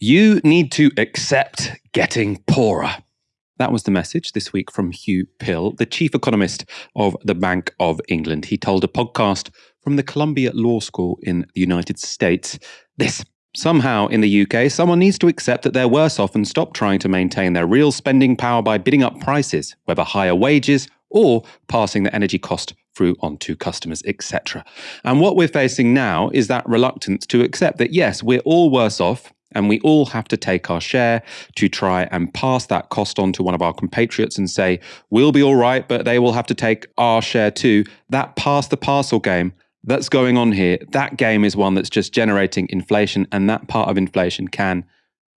You need to accept getting poorer. That was the message this week from Huw Pill, the chief economist of the Bank of England. He told a podcast from the Columbia Law School in the United States this. Somehow in the UK, someone needs to accept that they're worse off and stop trying to maintain their real spending power by bidding up prices, whether higher wages or passing the energy cost through onto customers, etc. And what we're facing now is that reluctance to accept that yes, we're all worse off and we all have to take our share to try and pass that cost on to one of our compatriots and say, we'll be all right, but they will have to take our share too. That pass the parcel game that's going on here, that game is one that's just generating inflation, and that part of inflation can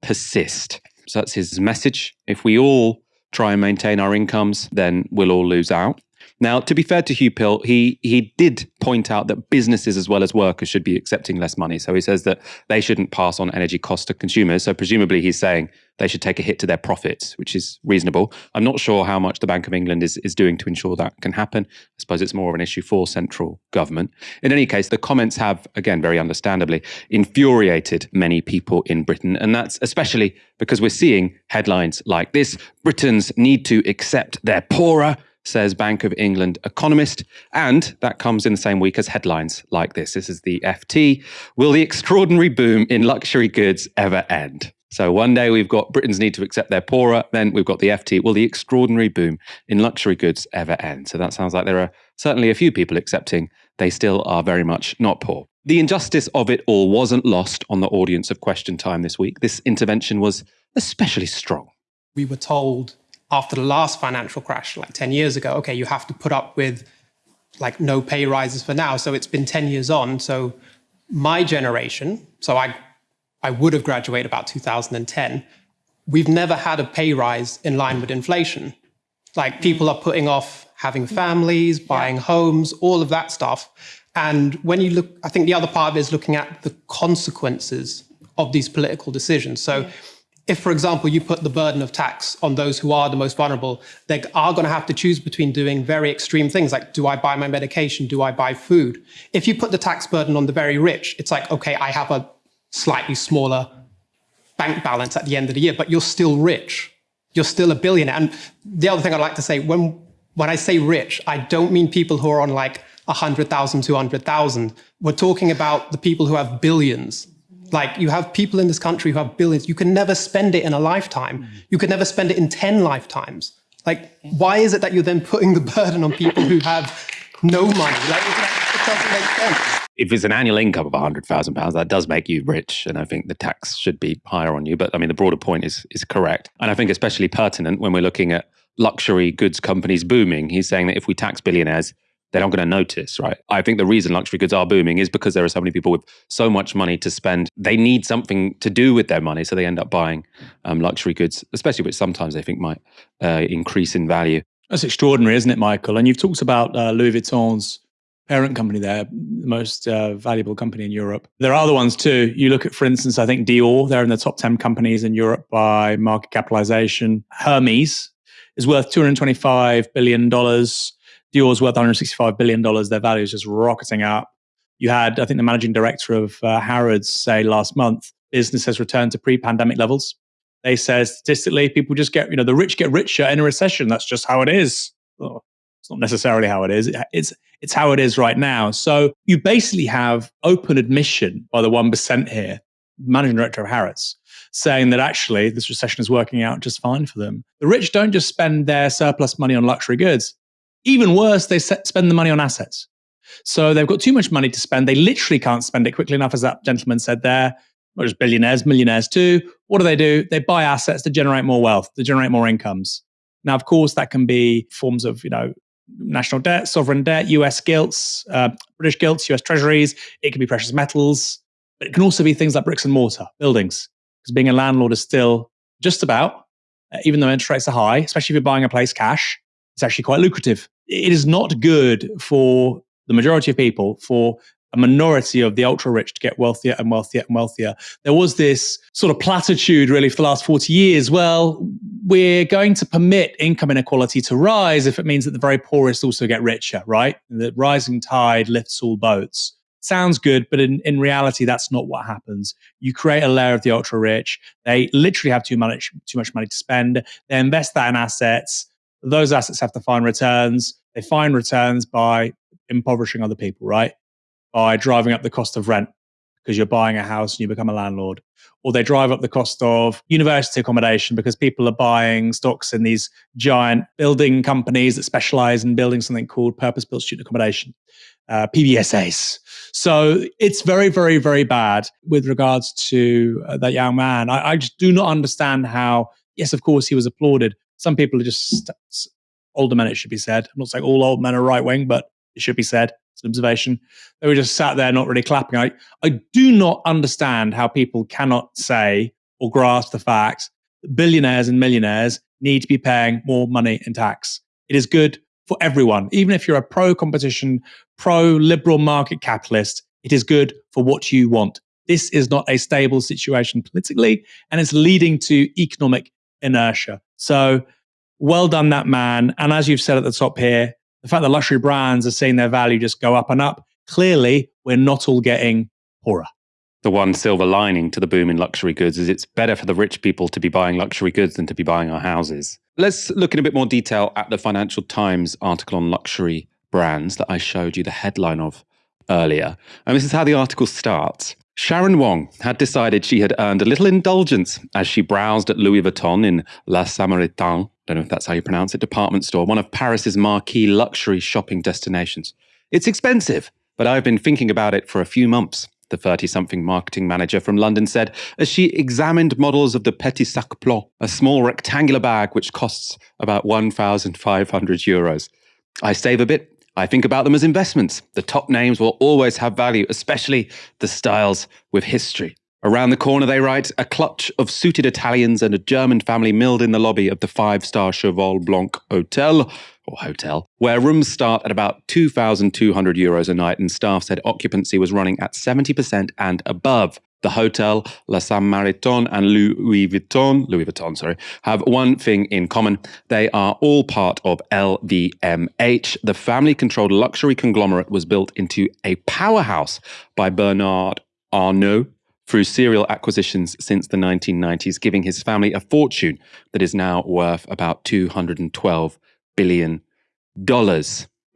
persist. So that's his message. If we all try and maintain our incomes, then we'll all lose out. Now, to be fair to Huw Pill, he he did point out that businesses as well as workers should be accepting less money. So he says that they shouldn't pass on energy costs to consumers. So presumably he's saying they should take a hit to their profits, which is reasonable. I'm not sure how much the Bank of England is, is doing to ensure that can happen. I suppose it's more of an issue for central government. In any case, the comments have, again, very understandably, infuriated many people in Britain. And that's especially because we're seeing headlines like this Britons need to accept they're poorer says Bank of England economist. And that comes in the same week as headlines like this. This is the FT. Will the extraordinary boom in luxury goods ever end? So one day we've got Britons need to accept they're poorer. Then we've got the FT. Will the extraordinary boom in luxury goods ever end? So that sounds like there are certainly a few people accepting they still are very much not poor. The injustice of it all wasn't lost on the audience of Question Time this week. This intervention was especially strong. We were told after the last financial crash, like 10 years ago, okay, you have to put up with like no pay rises for now. So it's been 10 years on. So my generation, so I, I would have graduated about 2010, we've never had a pay rise in line with inflation. Like people are putting off having families, buying yeah. homes, all of that stuff. And when you look, I think the other part of it is looking at the consequences of these political decisions. So yeah if, for example, you put the burden of tax on those who are the most vulnerable, they are going to have to choose between doing very extreme things like, do I buy my medication? Do I buy food? If you put the tax burden on the very rich, it's like, okay, I have a slightly smaller bank balance at the end of the year, but you're still rich. You're still a billionaire. And the other thing I'd like to say, when, when I say rich, I don't mean people who are on like 100,000, 200,000. We're talking about the people who have billions like you have people in this country who have billions. You can never spend it in a lifetime. Mm. You could never spend it in 10 lifetimes. Like, why is it that you're then putting the burden on people who have no money? Like, it doesn't make sense. If it's an annual income of £100,000, that does make you rich. And I think the tax should be higher on you. But I mean, the broader point is, is correct. And I think especially pertinent when we're looking at luxury goods companies booming. He's saying that if we tax billionaires, they're not going to notice, right? I think the reason luxury goods are booming is because there are so many people with so much money to spend. They need something to do with their money, so they end up buying um, luxury goods, especially which sometimes they think might uh, increase in value. That's extraordinary, isn't it, Michael? And you've talked about uh, Louis Vuitton's parent company there, the most uh, valuable company in Europe. There are other ones too. You look at, for instance, I think Dior, they're in the top 10 companies in Europe by market capitalization. Hermes is worth $225 billion. Dior's worth 165 billion dollars. Their value is just rocketing up. You had, I think, the managing director of uh, Harrods say last month, business has returned to pre-pandemic levels. They say statistically, people just get, you know, the rich get richer in a recession. That's just how it is. It's not necessarily how it is. It's it's how it is right now. So you basically have open admission by the one percent here, managing director of Harrods, saying that actually this recession is working out just fine for them. The rich don't just spend their surplus money on luxury goods even worse, they spend the money on assets. So they've got too much money to spend. They literally can't spend it quickly enough, as that gentleman said there. Not just billionaires, millionaires too. What do they do? They buy assets to generate more wealth, to generate more incomes. Now, of course, that can be forms of, you know, national debt, sovereign debt, US gilts, uh, British gilts, US treasuries. It can be precious metals, but it can also be things like bricks and mortar, buildings. Because being a landlord is still just about, uh, even though interest rates are high, especially if you're buying a place cash, it's actually quite lucrative. It is not good for the majority of people, for a minority of the ultra rich to get wealthier and wealthier and wealthier. There was this sort of platitude really for the last 40 years. Well, we're going to permit income inequality to rise if it means that the very poorest also get richer, right? The rising tide lifts all boats. sounds good, but in, in reality, that's not what happens. You create a layer of the ultra rich. They literally have too much, too much money to spend. They invest that in assets. Those assets have to find returns. They find returns by impoverishing other people, right? By driving up the cost of rent because you're buying a house and you become a landlord. Or they drive up the cost of university accommodation because people are buying stocks in these giant building companies that specialize in building something called purpose built student accommodation, uh, PBSAs. So it's very, very, very bad with regards to uh, that young man. I, I, just do not understand how, yes, of course, he was applauded. Some people are just older men, it should be said. I'm not saying all old men are right wing, but it should be said. It's an observation. They were just sat there, not really clapping. I, I do not understand how people cannot say or grasp the fact that billionaires and millionaires need to be paying more money in tax. It is good for everyone. Even if you're a pro competition, pro liberal market capitalist, it is good for what you want. This is not a stable situation politically, and it's leading to economic inertia. So, well done, that man. And as you've said at the top here, the fact that luxury brands are seeing their value just go up and up, clearly we're not all getting poorer. The one silver lining to the boom in luxury goods is it's better for the rich people to be buying luxury goods than to be buying our houses. Let's look in a bit more detail at the Financial Times article on luxury brands that I showed you the headline of earlier. And this is how the article starts. Sharon Wong had decided she had earned a little indulgence as she browsed at Louis Vuitton in La Samaritaine don't know if that's how you pronounce it, department store, one of Paris's marquee luxury shopping destinations. It's expensive, but I've been thinking about it for a few months, the 30 something marketing manager from London said as she examined models of the Petit Sac Blanc, a small rectangular bag which costs about 1,500 euros. I save a bit. I think about them as investments. The top names will always have value, especially the styles with history. Around the corner, they write, a clutch of suited Italians and a German family milled in the lobby of the five star Cheval Blanc Hotel, or hotel, where rooms start at about 2,200 euros a night, and staff said occupancy was running at 70% and above. The hotel, La Samaritaine and Louis Vuitton, Louis Vuitton, sorry, have one thing in common. They are all part of LVMH. The family controlled luxury conglomerate was built into a powerhouse by Bernard Arnault through serial acquisitions since the 1990s, giving his family a fortune that is now worth about $212 billion.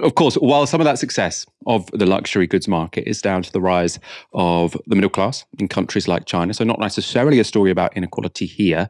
Of course, while some of that success of the luxury goods market is down to the rise of the middle class in countries like China, so not necessarily a story about inequality here,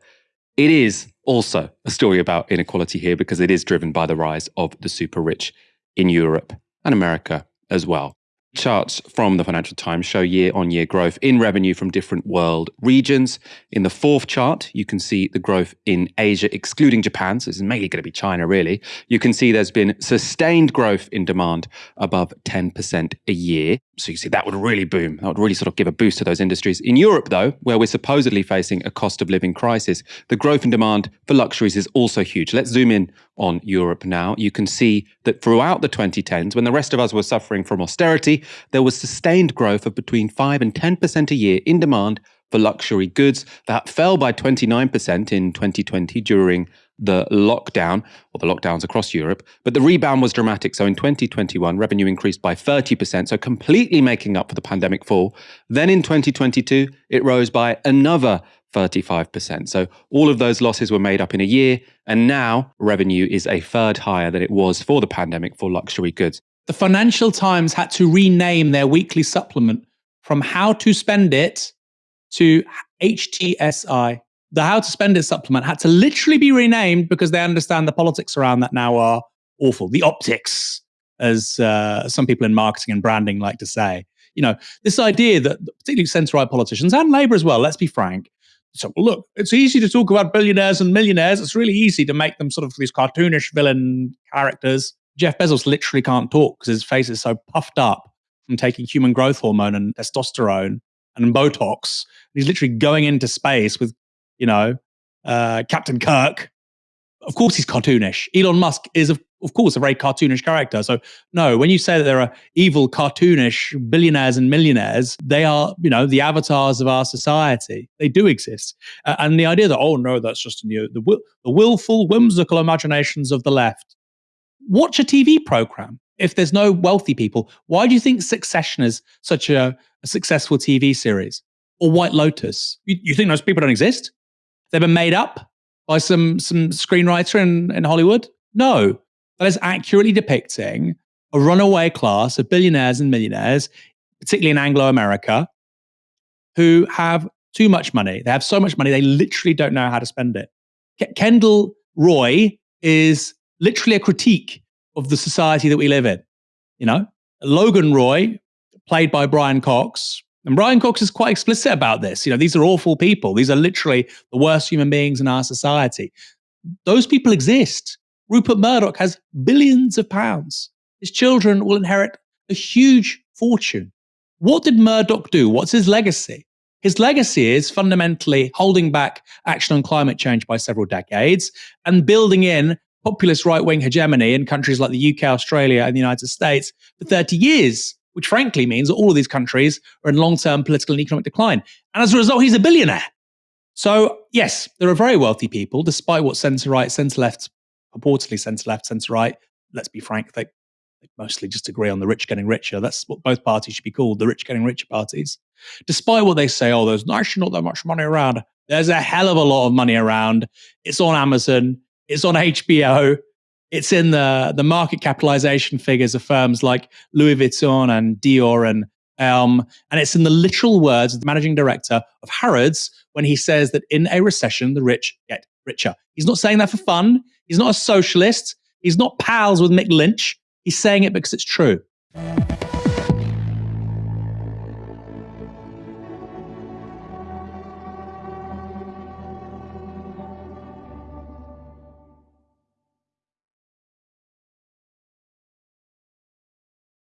it is also a story about inequality here because it is driven by the rise of the super rich in Europe and America as well. Charts from the Financial Times show year on year growth in revenue from different world regions. In the fourth chart, you can see the growth in Asia, excluding Japan. So this is mainly going to be China, really. You can see there's been sustained growth in demand above 10% a year. So you see that would really boom. That would really sort of give a boost to those industries. In Europe, though, where we're supposedly facing a cost of living crisis, the growth in demand for luxuries is also huge. Let's zoom in on Europe now. You can see that throughout the 2010s, when the rest of us were suffering from austerity, there was sustained growth of between 5 and 10% a year in demand for luxury goods. That fell by 29% in 2020 during the lockdown, or the lockdowns across Europe, but the rebound was dramatic. So in 2021, revenue increased by 30%, so completely making up for the pandemic fall. Then in 2022, it rose by another 35%. So all of those losses were made up in a year, and now revenue is a third higher than it was for the pandemic for luxury goods. The Financial Times had to rename their weekly supplement from How to Spend It to HTSI. The How to Spend It supplement had to literally be renamed because they understand the politics around that now are awful. The optics, as uh, some people in marketing and branding like to say. You know, this idea that particularly centre right politicians and Labour as well, let's be frank, so look, it's easy to talk about billionaires and millionaires. It's really easy to make them sort of these cartoonish villain characters. Jeff Bezos literally can't talk because his face is so puffed up from taking human growth hormone and testosterone and Botox. He's literally going into space with, you know, uh, Captain Kirk. Of course, he's cartoonish. Elon Musk is, of, of course, a very cartoonish character. So, no, when you say that there are evil, cartoonish billionaires and millionaires, they are, you know, the avatars of our society. They do exist. Uh, and the idea that, oh, no, that's just the, the, the willful, whimsical imaginations of the left watch a TV program. if there's no wealthy people, why do you think Succession is such a, a successful TV series? Or White Lotus? You, you, think those people don't exist? They've been made up by some some screenwriter in, in Hollywood? No. That is accurately depicting a runaway class of billionaires and millionaires, particularly in Anglo America, who have too much money. They have so much money, they literally don't know how to spend it. K- Kendall Roy is literally a critique of the society that we live in. You know, Logan Roy, played by Brian Cox, and Brian Cox is quite explicit about this. You know, these are awful people. These are literally the worst human beings in our society. Those people exist. Rupert Murdoch has billions of pounds. His children will inherit a huge fortune. What did Murdoch do? What's his legacy? His legacy is fundamentally holding back action on climate change by several decades and building in populist right wing hegemony in countries like the UK, Australia, and the United States for 30 years, which frankly means that all of these countries are in long term political and economic decline. And as a result, he's a billionaire. So, yes, there are very wealthy people, despite what centre right, centre left, purportedly centre left, centre right, let's be frank, they, they mostly just agree on the rich getting richer. That's what both parties should be called, the rich getting richer parties. Despite what they say, oh, there's actually not that much money around. There's a hell of a lot of money around. It's on Amazon. It's on HBO. It's in the, the market capitalization figures of firms like Louis Vuitton and Dior and um, and it's in the literal words of the managing director of Harrods when he says that in a recession, the rich get richer. He's not saying that for fun. He's not a socialist. He's not pals with Mick Lynch. He's saying it because it's true.